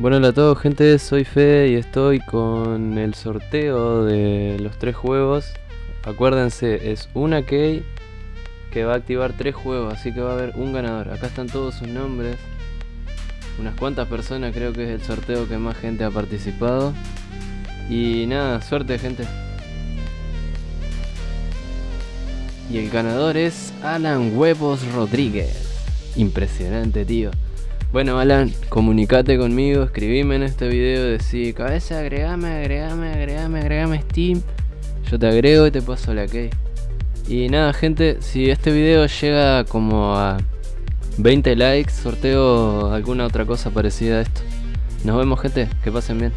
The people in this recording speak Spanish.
Bueno, hola a todos gente, soy Fede y estoy con el sorteo de los tres juegos. Acuérdense, es una key que va a activar tres juegos, así que va a haber un ganador. Acá están todos sus nombres. Unas cuantas personas, creo que es el sorteo que más gente ha participado. Y nada, suerte gente. Y el ganador es Alan Huevos Rodríguez. Impresionante tío bueno, Alan, comunicate conmigo, escribime en este video, decí, cabeza, agregame, agregame, agregame, agregame Steam. Yo te agrego y te paso la key. Y nada, gente, si este video llega como a 20 likes, sorteo alguna otra cosa parecida a esto. Nos vemos, gente, que pasen bien.